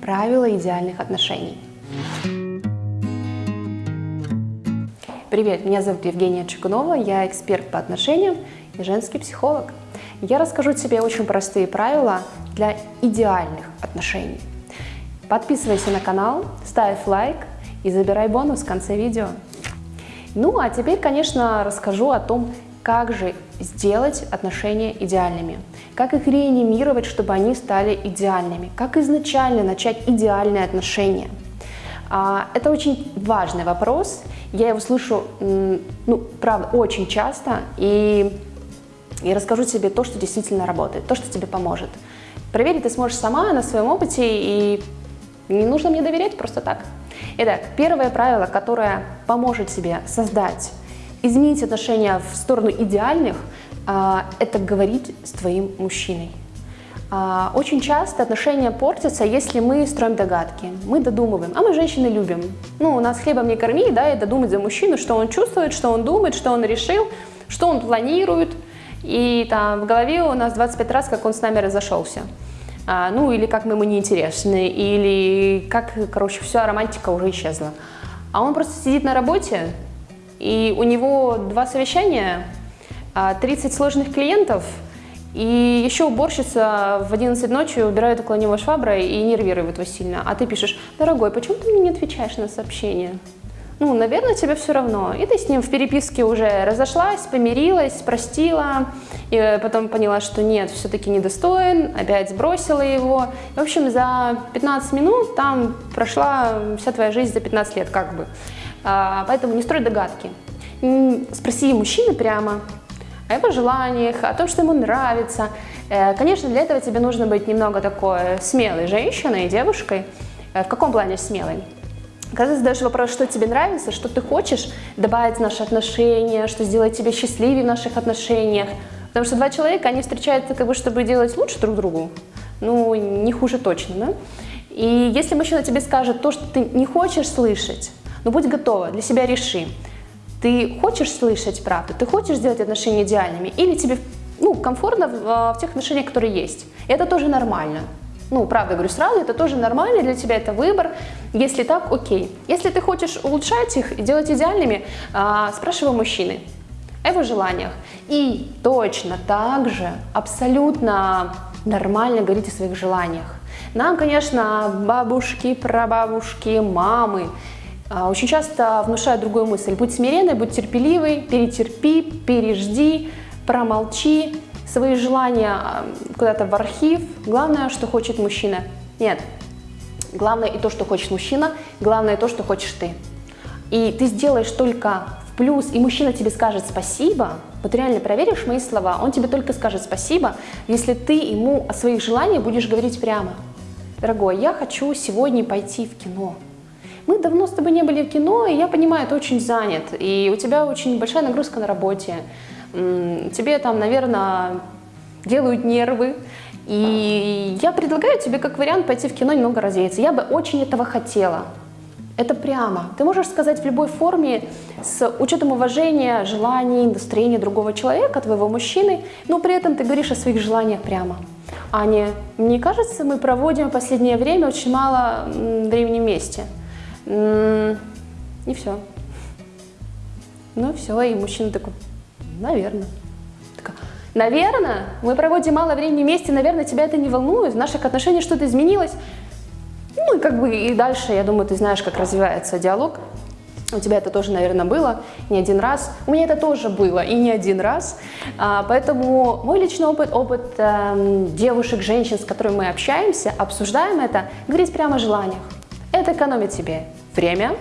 Правила идеальных отношений. Привет, меня зовут Евгения Чугунова, я эксперт по отношениям и женский психолог. Я расскажу тебе очень простые правила для идеальных отношений. Подписывайся на канал, ставь лайк и забирай бонус в конце видео. Ну а теперь, конечно, расскажу о том, как же сделать отношения идеальными, как их реанимировать, чтобы они стали идеальными, как изначально начать идеальные отношения. А, это очень важный вопрос, я его слышу, ну, правда, очень часто, и я расскажу тебе то, что действительно работает, то, что тебе поможет. Проверить ты сможешь сама на своем опыте, и не нужно мне доверять просто так. Итак, первое правило, которое поможет тебе создать, изменить отношения в сторону идеальных, это говорить с твоим мужчиной. А, очень часто отношения портятся, если мы строим догадки, мы додумываем, а мы женщины любим. Ну, у нас хлебом не корми, да, и додумать за мужчину, что он чувствует, что он думает, что он решил, что он планирует. И там в голове у нас 25 раз, как он с нами разошелся. А, ну, или как мы ему неинтересны, или как, короче, вся романтика уже исчезла. А он просто сидит на работе, и у него два совещания, 30 а, сложных клиентов – и еще уборщица в 11 ночи убирает около него шваброй и нервирует его сильно. А ты пишешь, дорогой, почему ты мне не отвечаешь на сообщение? Ну, наверное, тебе все равно. И ты с ним в переписке уже разошлась, помирилась, простила, и потом поняла, что нет, все-таки недостоин, опять сбросила его. В общем, за 15 минут там прошла вся твоя жизнь за 15 лет, как бы. А, поэтому не строй догадки. Спроси мужчины прямо, о его желаниях, о том, что ему нравится. Э, конечно, для этого тебе нужно быть немного такой смелой женщиной, девушкой. Э, в каком плане смелой? Когда ты задаешь вопрос, что тебе нравится, что ты хочешь добавить в наши отношения, что сделать тебе счастливее в наших отношениях. Потому что два человека, они встречаются как бы, чтобы делать лучше друг другу. Ну, не хуже точно, да? И если мужчина тебе скажет то, что ты не хочешь слышать, ну будь готова, для себя реши. Ты хочешь слышать правду, ты хочешь сделать отношения идеальными, или тебе ну, комфортно в, а, в тех отношениях, которые есть. И это тоже нормально. Ну, правда говорю сразу, это тоже нормально, для тебя это выбор. Если так, окей. Если ты хочешь улучшать их и делать идеальными, а, спрашивай мужчины о его желаниях. И точно так же, абсолютно нормально говорить о своих желаниях. Нам, конечно, бабушки, прабабушки, мамы очень часто внушают другую мысль. Будь смиренной, будь терпеливой, перетерпи, пережди, промолчи. Свои желания а, куда-то в архив. Главное, что хочет мужчина. Нет. Главное и то, что хочет мужчина, главное и то, что хочешь ты. И ты сделаешь только в плюс, и мужчина тебе скажет спасибо, вот реально проверишь мои слова, он тебе только скажет спасибо, если ты ему о своих желаниях будешь говорить прямо. Дорогой, я хочу сегодня пойти в кино мы давно с тобой не были в кино, и я понимаю, ты очень занят, и у тебя очень большая нагрузка на работе, тебе там, наверное, делают нервы, и я предлагаю тебе как вариант пойти в кино немного развеяться. Я бы очень этого хотела. Это прямо. Ты можешь сказать в любой форме с учетом уважения, желаний, настроения другого человека, твоего мужчины, но при этом ты говоришь о своих желаниях прямо. Аня, мне кажется, мы проводим в последнее время очень мало времени вместе. И все. Ну все, и мужчина такой, наверное. Такая, наверное, мы проводим мало времени вместе, наверное, тебя это не волнует, в наших отношениях что-то изменилось. Ну и как бы и дальше, я думаю, ты знаешь, как развивается диалог. У тебя это тоже, наверное, было не один раз. У меня это тоже было и не один раз. А, поэтому мой личный опыт, опыт э, девушек, женщин, с которыми мы общаемся, обсуждаем это, говорить прямо о желаниях. Это экономит тебе время,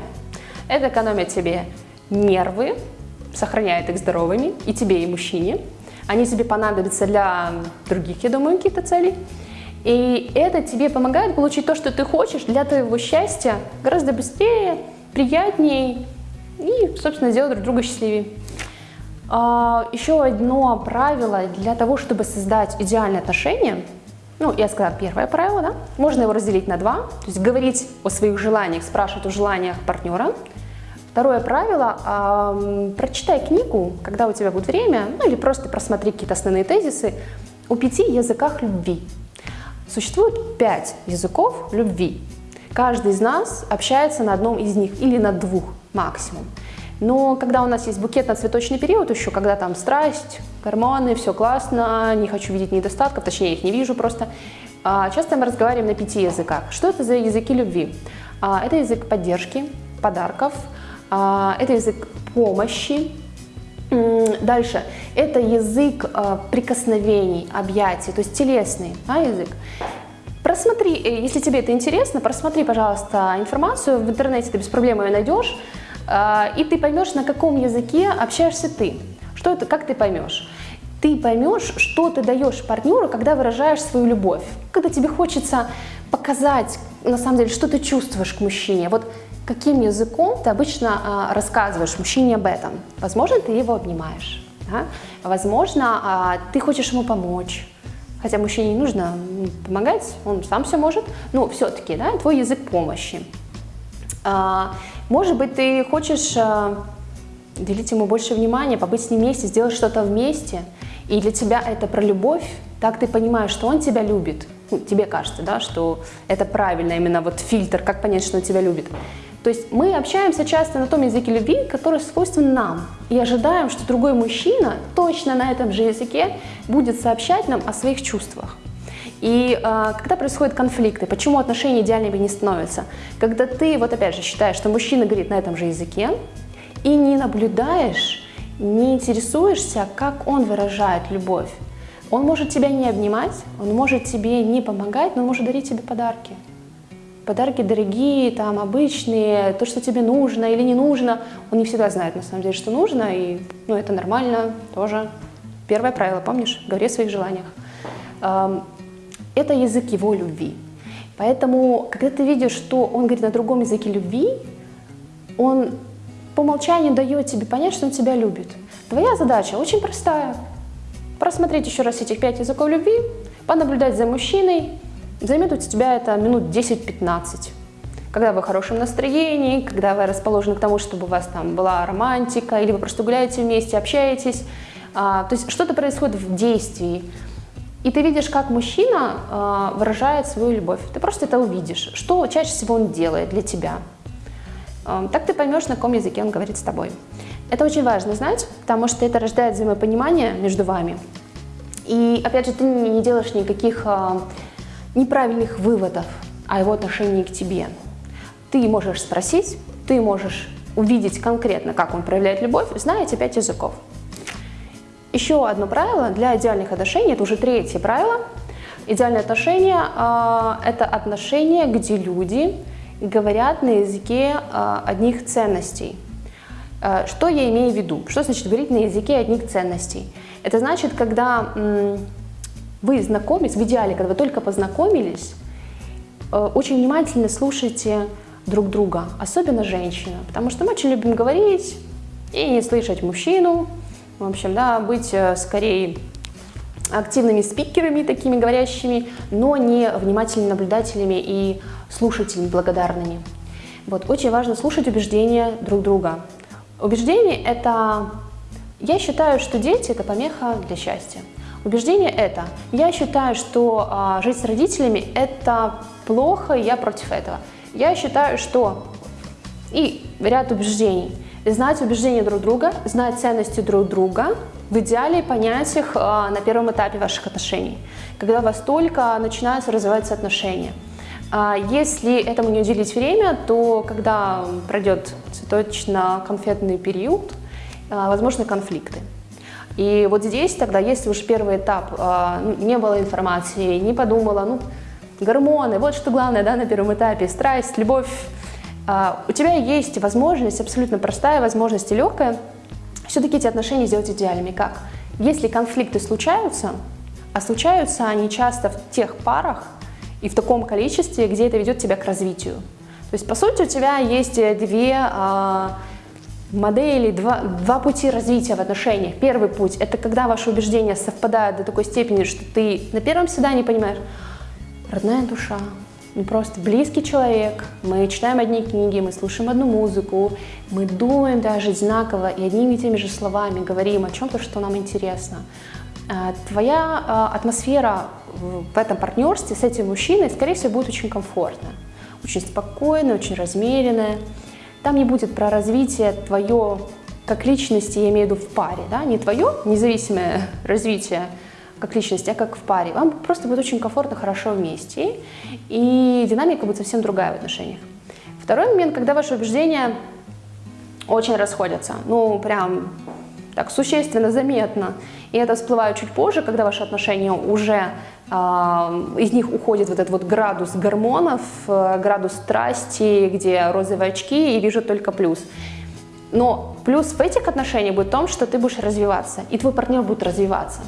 это экономит тебе нервы, сохраняет их здоровыми, и тебе, и мужчине. Они тебе понадобятся для других, я думаю, каких-то целей. И это тебе помогает получить то, что ты хочешь для твоего счастья гораздо быстрее, приятнее и, собственно, сделать друг друга счастливее. А, еще одно правило для того, чтобы создать идеальные отношения – ну, я сказала первое правило, да? Можно его разделить на два, то есть говорить о своих желаниях, спрашивать о желаниях партнера. Второе правило э, – прочитай книгу, когда у тебя будет время, ну или просто просмотри какие-то основные тезисы о пяти языках любви. Существует пять языков любви. Каждый из нас общается на одном из них или на двух максимум. Но когда у нас есть букетно-цветочный период еще, когда там страсть, гормоны, все классно, не хочу видеть недостатков, точнее, их не вижу просто, а, часто мы разговариваем на пяти языках. Что это за языки любви? А, это язык поддержки, подарков, а, это язык помощи, Дальше. Это язык прикосновений, объятий, то есть телесный да, язык. Просмотри, э, если тебе это интересно, просмотри, пожалуйста, информацию. В интернете ты без проблем ее найдешь. И ты поймешь, на каком языке общаешься ты. Что это, как ты поймешь? Ты поймешь, что ты даешь партнеру, когда выражаешь свою любовь. Когда тебе хочется показать, на самом деле, что ты чувствуешь к мужчине. Вот каким языком ты обычно а, рассказываешь мужчине об этом. Возможно, ты его обнимаешь. Да? Возможно, а, ты хочешь ему помочь. Хотя мужчине не нужно помогать, он сам все может. Но все-таки, да, твой язык помощи. А, может быть, ты хочешь уделить ему больше внимания, побыть с ним вместе, сделать что-то вместе, и для тебя это про любовь, так ты понимаешь, что он тебя любит. Ну, тебе кажется, да, что это правильно, именно вот фильтр, как понять, что он тебя любит. То есть мы общаемся часто на том языке любви, который свойствен нам, и ожидаем, что другой мужчина точно на этом же языке будет сообщать нам о своих чувствах. И э, когда происходят конфликты, почему отношения идеальными не становятся? Когда ты, вот опять же, считаешь, что мужчина говорит на этом же языке, и не наблюдаешь, не интересуешься, как он выражает любовь. Он может тебя не обнимать, он может тебе не помогать, но он может дарить тебе подарки. Подарки дорогие, там, обычные, то, что тебе нужно или не нужно. Он не всегда знает, на самом деле, что нужно, и ну, это нормально тоже. Первое правило, помнишь? Говори о своих желаниях это язык его любви. Поэтому, когда ты видишь, что он говорит на другом языке любви, он по умолчанию дает тебе понять, что он тебя любит. Твоя задача очень простая. Просмотреть еще раз этих пять языков любви, понаблюдать за мужчиной. Займет у тебя это минут 10-15. Когда вы в хорошем настроении, когда вы расположены к тому, чтобы у вас там была романтика, или вы просто гуляете вместе, общаетесь. А, то есть что-то происходит в действии. И ты видишь, как мужчина э, выражает свою любовь. Ты просто это увидишь, что чаще всего он делает для тебя. Э, так ты поймешь, на каком языке он говорит с тобой. Это очень важно знать, потому что это рождает взаимопонимание между вами. И опять же, ты не делаешь никаких э, неправильных выводов о его отношении к тебе. Ты можешь спросить, ты можешь увидеть конкретно, как он проявляет любовь, зная эти пять языков. Еще одно правило для идеальных отношений, это уже третье правило. Идеальные отношения э, – это отношения, где люди говорят на языке э, одних ценностей. Э, что я имею в виду? Что значит говорить на языке одних ценностей? Это значит, когда вы знакомитесь, в идеале, когда вы только познакомились, э, очень внимательно слушайте друг друга, особенно женщина, потому что мы очень любим говорить и не слышать мужчину, в общем, да, быть э, скорее активными спикерами, такими говорящими, но не внимательными наблюдателями и слушателями благодарными. Вот, очень важно слушать убеждения друг друга. Убеждение – это… Я считаю, что дети – это помеха для счастья. Убеждение – это «я считаю, что а, жить с родителями – это плохо, и я против этого». Я считаю, что… И ряд убеждений – знать убеждения друг друга, знать ценности друг друга, в идеале понять их а, на первом этапе ваших отношений, когда у вас только начинаются развиваться отношения. А если этому не уделить время, то когда пройдет цветочно-конфетный период, а, возможны конфликты. И вот здесь тогда, если уж первый этап, ну, не было информации, не подумала, ну, гормоны, вот что главное, да, на первом этапе, страсть, любовь, а, у тебя есть возможность, абсолютно простая возможность и легкая, все-таки эти отношения сделать идеальными. Как? Если конфликты случаются, а случаются они часто в тех парах и в таком количестве, где это ведет тебя к развитию. То есть, по сути, у тебя есть две а, модели, два, два пути развития в отношениях. Первый путь – это когда ваши убеждения совпадают до такой степени, что ты на первом свидании понимаешь, родная душа, мы просто близкий человек, мы читаем одни книги, мы слушаем одну музыку, мы думаем даже одинаково и одними и теми же словами говорим о чем-то, что нам интересно. А, твоя а, атмосфера в этом партнерстве с этим мужчиной, скорее всего, будет очень комфортно. Очень спокойно, очень размеренное. Там не будет про развитие твое как личности, я имею в виду в паре, да, не твое независимое развитие как личности, а как в паре. Вам просто будет очень комфортно, хорошо вместе, и динамика будет совсем другая в отношениях. Второй момент, когда ваши убеждения очень расходятся, ну, прям так существенно, заметно, и это всплывает чуть позже, когда ваши отношения уже, э, из них уходит вот этот вот градус гормонов, э, градус страсти, где розовые очки и вижу только плюс. Но плюс в этих отношениях будет в том, что ты будешь развиваться, и твой партнер будет развиваться.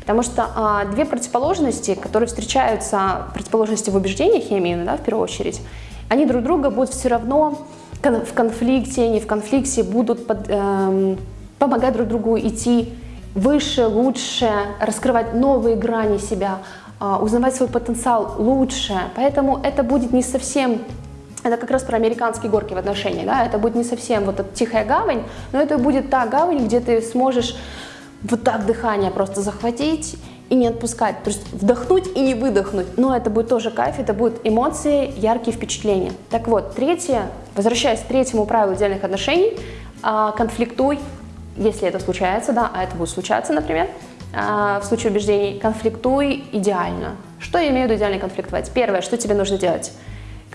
Потому что а, две противоположности, которые встречаются, противоположности в убеждениях, я имею да, в первую очередь, они друг друга будут все равно в конфликте, не в конфликте, будут под, эм, помогать друг другу идти выше, лучше, раскрывать новые грани себя, э, узнавать свой потенциал лучше. Поэтому это будет не совсем это как раз про американские горки в отношениях, да, это будет не совсем вот эта тихая гавань, но это будет та гавань, где ты сможешь вот так дыхание просто захватить и не отпускать, то есть вдохнуть и не выдохнуть, но это будет тоже кайф, это будут эмоции, яркие впечатления. Так вот, третье, возвращаясь к третьему правилу идеальных отношений, а, конфликтуй, если это случается, да, а это будет случаться, например, а, в случае убеждений, конфликтуй идеально. Что я имею в виду идеально конфликтовать? Первое, что тебе нужно делать –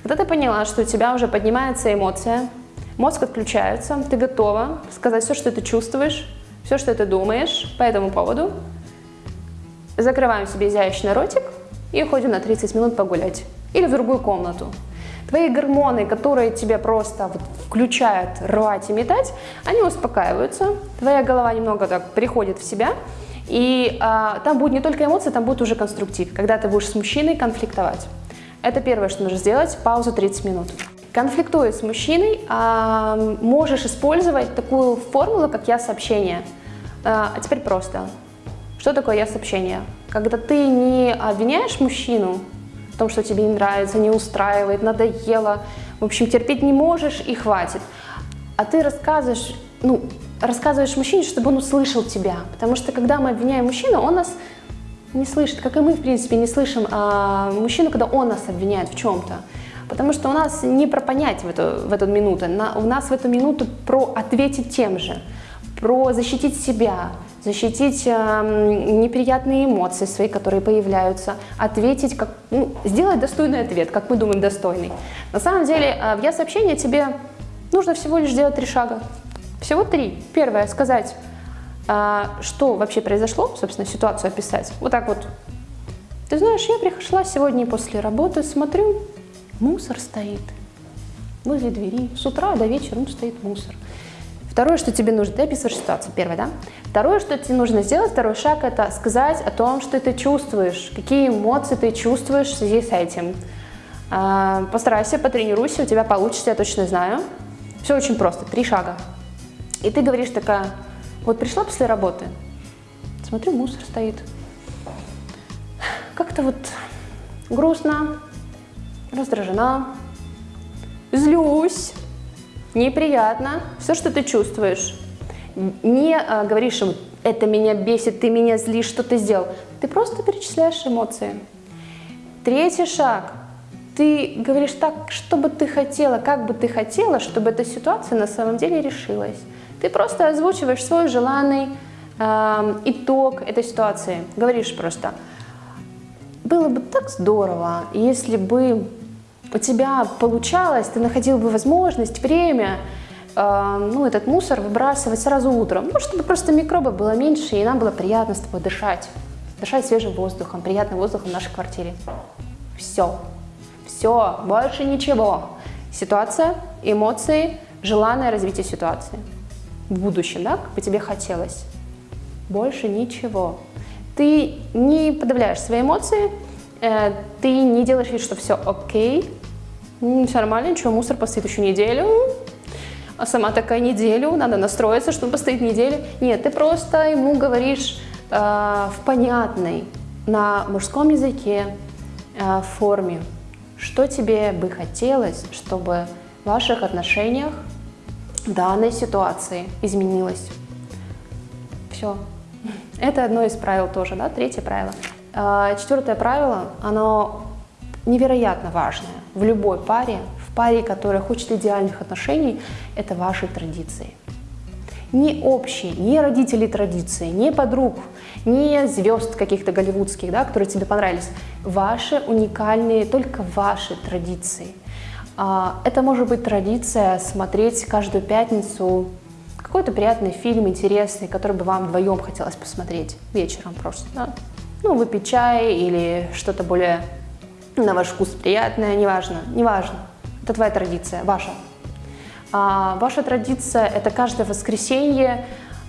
когда ты поняла, что у тебя уже поднимается эмоция, мозг отключается, ты готова сказать все, что ты чувствуешь, все, что ты думаешь по этому поводу, закрываем себе изящный ротик и уходим на 30 минут погулять. Или в другую комнату. Твои гормоны, которые тебя просто вот включают рвать и метать, они успокаиваются, твоя голова немного так приходит в себя, и а, там будет не только эмоции, там будет уже конструктив, когда ты будешь с мужчиной конфликтовать. Это первое, что нужно сделать, пауза 30 минут. Конфликтуя с мужчиной, э, можешь использовать такую формулу, как «я-сообщение». Э, а теперь просто. Что такое «я-сообщение»? Когда ты не обвиняешь мужчину том, что тебе не нравится, не устраивает, надоело, в общем, терпеть не можешь и хватит, а ты рассказываешь, ну, рассказываешь мужчине, чтобы он услышал тебя. Потому что когда мы обвиняем мужчину, он нас не слышит, как и мы, в принципе, не слышим а, мужчину, когда он нас обвиняет в чем-то. Потому что у нас не про понять в эту, в эту минуту, на, у нас в эту минуту про ответить тем же, про защитить себя, защитить э, неприятные эмоции свои, которые появляются, ответить, как, ну, сделать достойный ответ, как мы думаем достойный. На самом деле, э, в я-сообщение тебе нужно всего лишь сделать три шага. Всего три. Первое, сказать а, что вообще произошло, собственно, ситуацию описать. Вот так вот. Ты знаешь, я пришла сегодня после работы, смотрю, мусор стоит возле двери. С утра до вечера ну, стоит мусор. Второе, что тебе нужно, ты описываешь ситуацию, первое, да? Второе, что тебе нужно сделать, второй шаг, это сказать о том, что ты чувствуешь, какие эмоции ты чувствуешь в связи с этим. А, постарайся, потренируйся, у тебя получится, я точно знаю. Все очень просто, три шага. И ты говоришь такая, вот пришла после работы, смотрю, мусор стоит. Как-то вот грустно, раздражена, злюсь, неприятно. Все, что ты чувствуешь. Не а, говоришь им, это меня бесит, ты меня злишь, что ты сделал. Ты просто перечисляешь эмоции. Третий шаг. Ты говоришь так, что бы ты хотела, как бы ты хотела, чтобы эта ситуация на самом деле решилась. Ты просто озвучиваешь свой желанный э, итог этой ситуации. Говоришь просто, было бы так здорово, если бы у тебя получалось, ты находил бы возможность, время, э, ну, этот мусор выбрасывать сразу утром, ну, чтобы просто микробов было меньше, и нам было приятно с тобой дышать, дышать свежим воздухом, приятным воздухом в нашей квартире. Все. Все, больше ничего. Ситуация, эмоции, желанное развитие ситуации в будущем, да, как бы тебе хотелось. Больше ничего. Ты не подавляешь свои эмоции, э, ты не делаешь вид, что все окей, все нормально, ничего, мусор постоит еще неделю, а сама такая неделю, надо настроиться, что он постоит неделю. Нет, ты просто ему говоришь э, в понятной, на мужском языке э, форме, что тебе бы хотелось, чтобы в ваших отношениях данной ситуации изменилось. Все. Это одно из правил тоже, да, третье правило. А, четвертое правило, оно невероятно важное в любой паре, в паре, которая хочет идеальных отношений, это ваши традиции. Не общие, не родители традиции, не подруг, не звезд каких-то голливудских, да, которые тебе понравились. Ваши уникальные, только ваши традиции. А, это может быть традиция смотреть каждую пятницу какой-то приятный фильм, интересный, который бы вам вдвоем хотелось посмотреть вечером просто. Да? Ну, выпить чай или что-то более на ваш вкус приятное, неважно, неважно. Это твоя традиция, ваша. А ваша традиция – это каждое воскресенье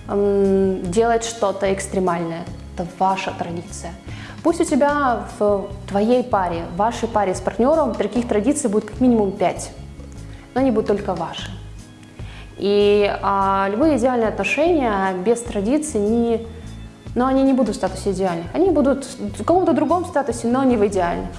эм, делать что-то экстремальное. Это ваша традиция. Пусть у тебя в твоей паре, в вашей паре с партнером таких традиций будет как минимум 5, но они будут только ваши. И а, любые идеальные отношения без традиций не но они не будут в статусе идеальных. Они будут в каком-то другом статусе, но не в идеальных.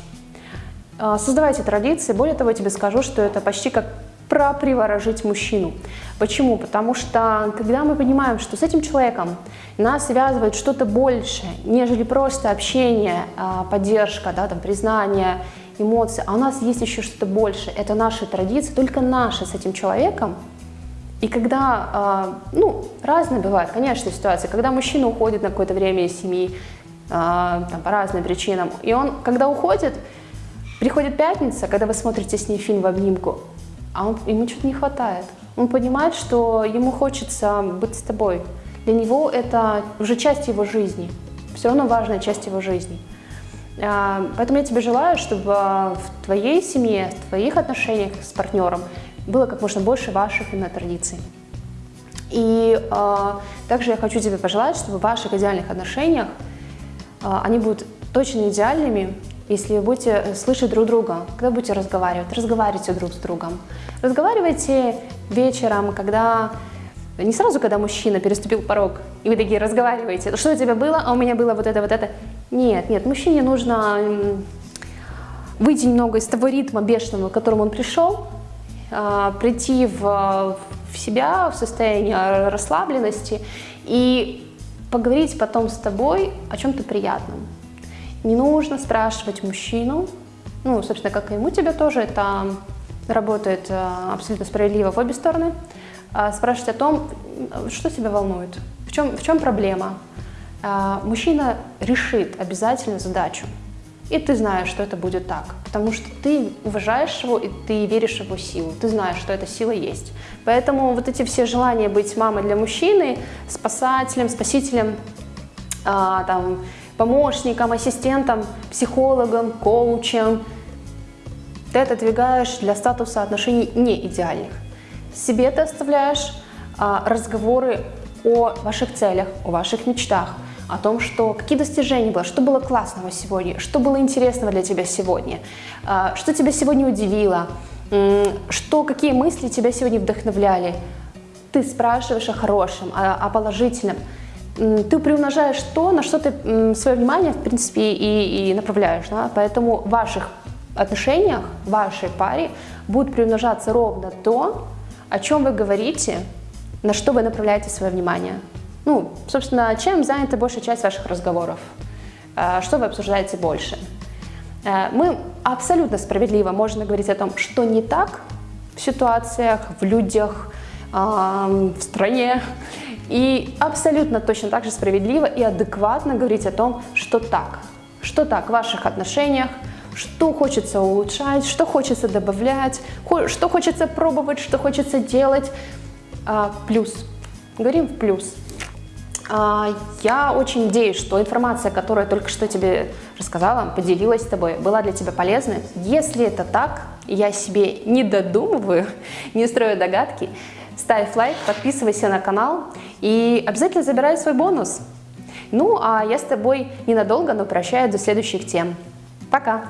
А, создавайте традиции. Более того, я тебе скажу, что это почти как проприворожить мужчину. Почему? Потому что когда мы понимаем, что с этим человеком нас связывает что-то большее, нежели просто общение, а, поддержка, да, там, признание, эмоции, а у нас есть еще что-то больше, это наши традиции, только наши с этим человеком, и когда, э, ну, разные бывают, конечно, ситуации, когда мужчина уходит на какое-то время из семьи, там, по разным причинам, и он, когда уходит, приходит пятница, когда вы смотрите с ней фильм в обнимку, а он, ему что-то не хватает. Он понимает, что ему хочется быть с тобой. Для него это уже часть его жизни, все равно важная часть его жизни. Поэтому я тебе желаю, чтобы в твоей семье, в твоих отношениях с партнером было как можно больше ваших именно традиций. И э, также я хочу тебе пожелать, чтобы в ваших идеальных отношениях э, они будут точно идеальными, если вы будете слышать друг друга, когда будете разговаривать, разговаривайте друг с другом. Разговаривайте вечером, когда не сразу, когда мужчина переступил порог, и вы такие разговариваете, что у тебя было, а у меня было вот это, вот это. Нет, нет, мужчине нужно выйти немного из того ритма бешеного, к которому он пришел, а, прийти в, в себя, в состояние расслабленности и поговорить потом с тобой о чем-то приятном. Не нужно спрашивать мужчину, ну, собственно, как и ему тебе тоже, это работает а, абсолютно справедливо в обе стороны, а, спрашивать о том, что тебя волнует, в чем, в чем проблема. Мужчина решит обязательно задачу. И ты знаешь, что это будет так, потому что ты уважаешь его и ты веришь в его силу, ты знаешь, что эта сила есть. Поэтому вот эти все желания быть мамой для мужчины, спасателем, спасителем, а, там, помощником, ассистентом, психологом, коучем, ты это двигаешь для статуса отношений не идеальных. Себе ты оставляешь а, разговоры о ваших целях, о ваших мечтах, о том, что какие достижения было, что было классного сегодня, что было интересного для тебя сегодня, а, что тебя сегодня удивило, что, какие мысли тебя сегодня вдохновляли. Ты спрашиваешь о хорошем, о, о положительном. Ты приумножаешь то, на что ты свое внимание, в принципе, и, и направляешь. Да? Поэтому в ваших отношениях, в вашей паре будет приумножаться ровно то, о чем вы говорите, на что вы направляете свое внимание. Ну, собственно, чем занята большая часть ваших разговоров? Э, что вы обсуждаете больше? Э, мы абсолютно справедливо можем говорить о том, что не так в ситуациях, в людях, в стране. И абсолютно точно так же справедливо и адекватно говорить о том, что так. Что так в ваших отношениях, что хочется улучшать, что хочется добавлять, что хочется пробовать, что хочется делать. А, плюс. Говорим в плюс. А, я очень надеюсь, что информация, которую я только что тебе рассказала, поделилась с тобой, была для тебя полезной. Если это так, я себе не додумываю, не строю догадки, ставь лайк, подписывайся на канал и обязательно забирай свой бонус. Ну, а я с тобой ненадолго, но прощаюсь до следующих тем. Пока!